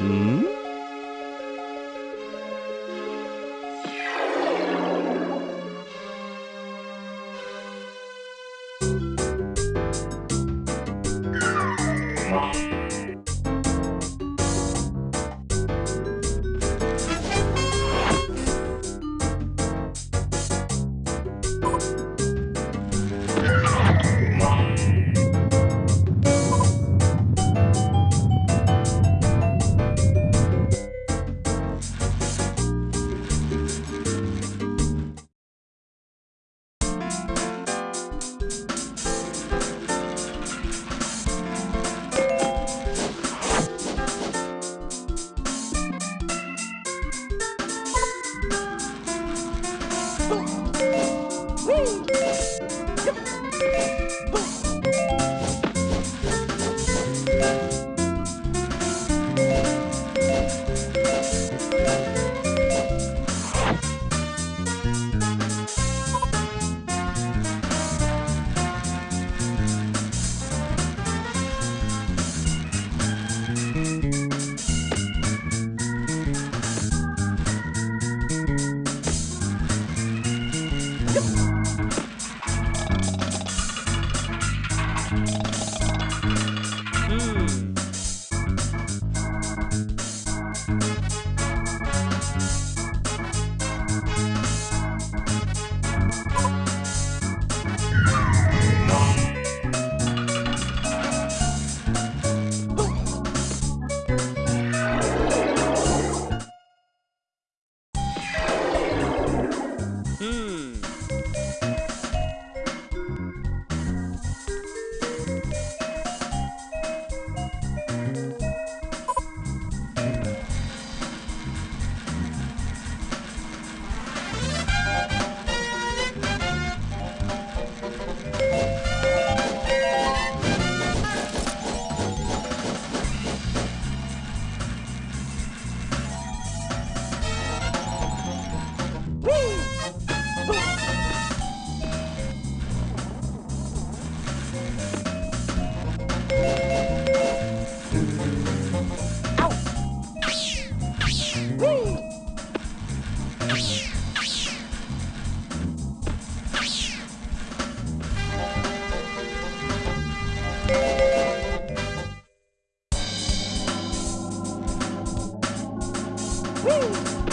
嗯。嗯。Woo!